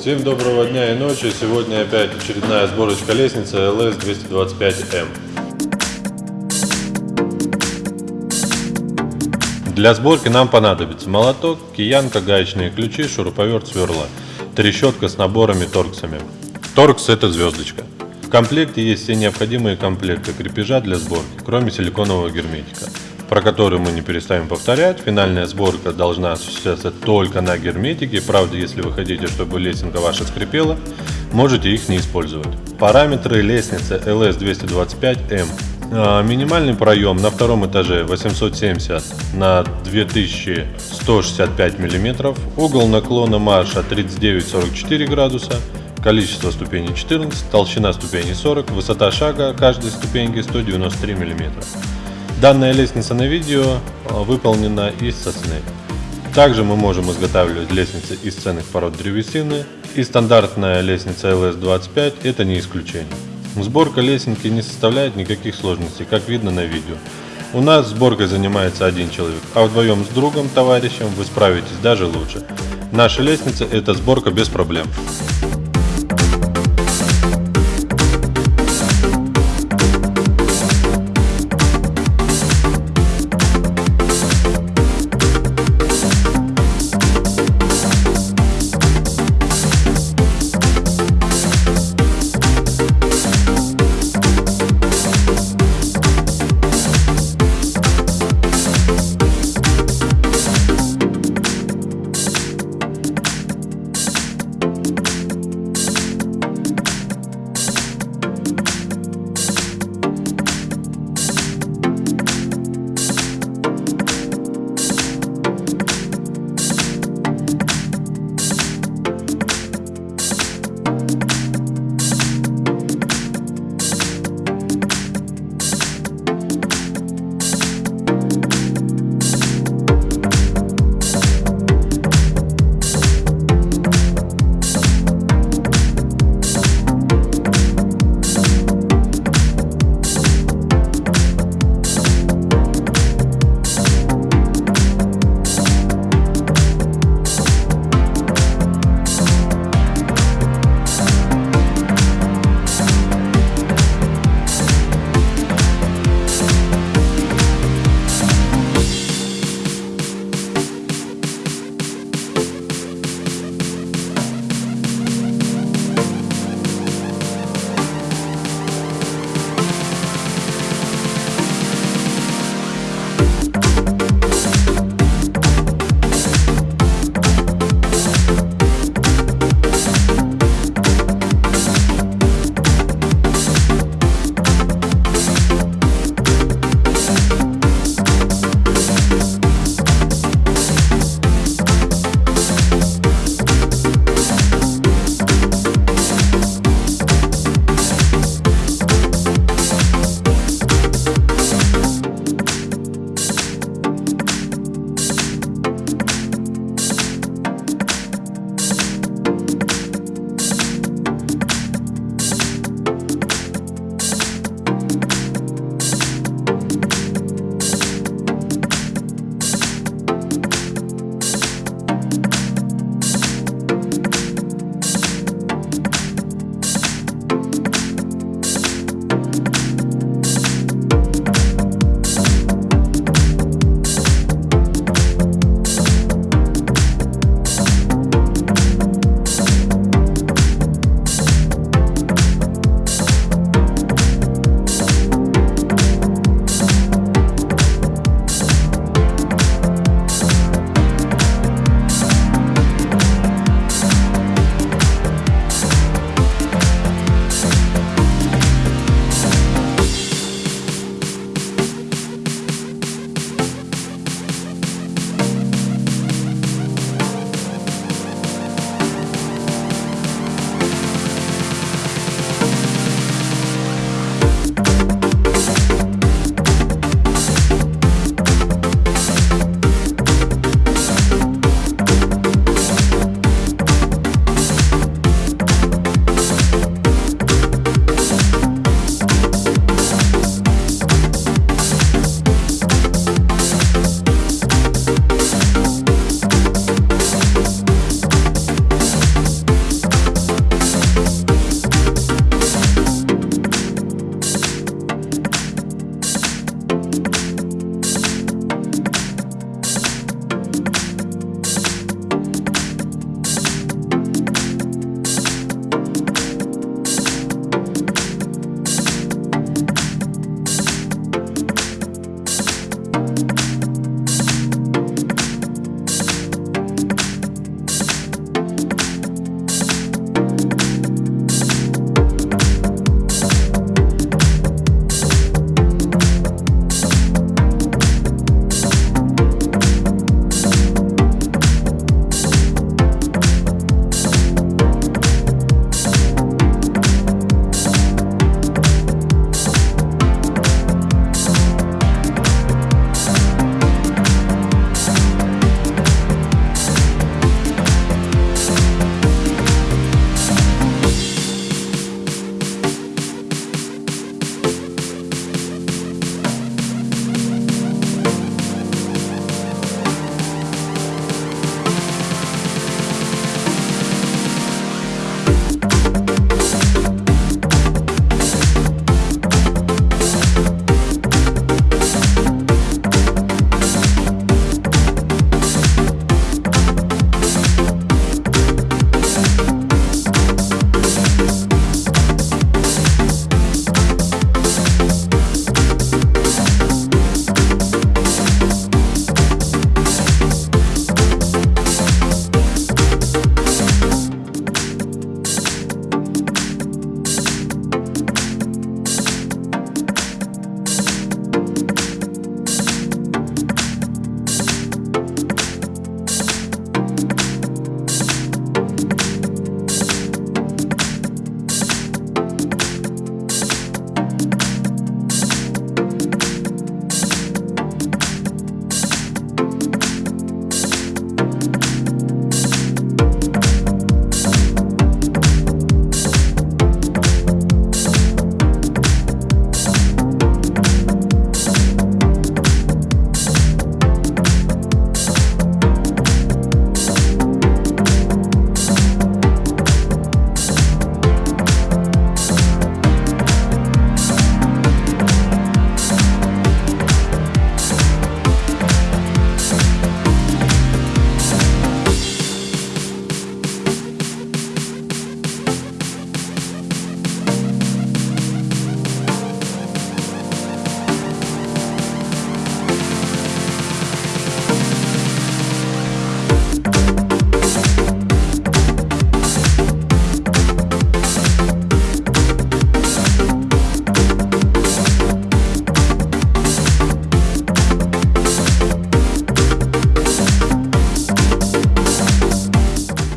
Всем доброго дня и ночи. Сегодня опять очередная сборочка лестницы LS225M. Для сборки нам понадобится молоток, киянка, гаечные ключи, шуруповерт, сверла, трещотка с наборами торксами. Торкс это звездочка. В комплекте есть все необходимые комплекты крепежа для сборки, кроме силиконового герметика про который мы не перестанем повторять. Финальная сборка должна осуществляться только на герметике. Правда, если вы хотите, чтобы лесенка ваша скрипела, можете их не использовать. Параметры лестницы LS225M. А, минимальный проем на втором этаже 870 на 2165 мм. Угол наклона марша 39-44 градуса. Количество ступеней 14, толщина ступеней 40, высота шага каждой ступеньки 193 мм. Данная лестница на видео а, выполнена из сосны. Также мы можем изготавливать лестницы из ценных пород древесины, и стандартная лестница LS25 это не исключение. Сборка лесенки не составляет никаких сложностей, как видно на видео. У нас сборкой занимается один человек, а вдвоем с другом, товарищем вы справитесь даже лучше. Наша лестница это сборка без проблем.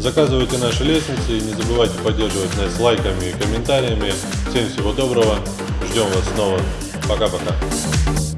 Заказывайте наши лестницы и не забывайте поддерживать нас лайками и комментариями. Всем всего доброго. Ждем вас снова. Пока-пока.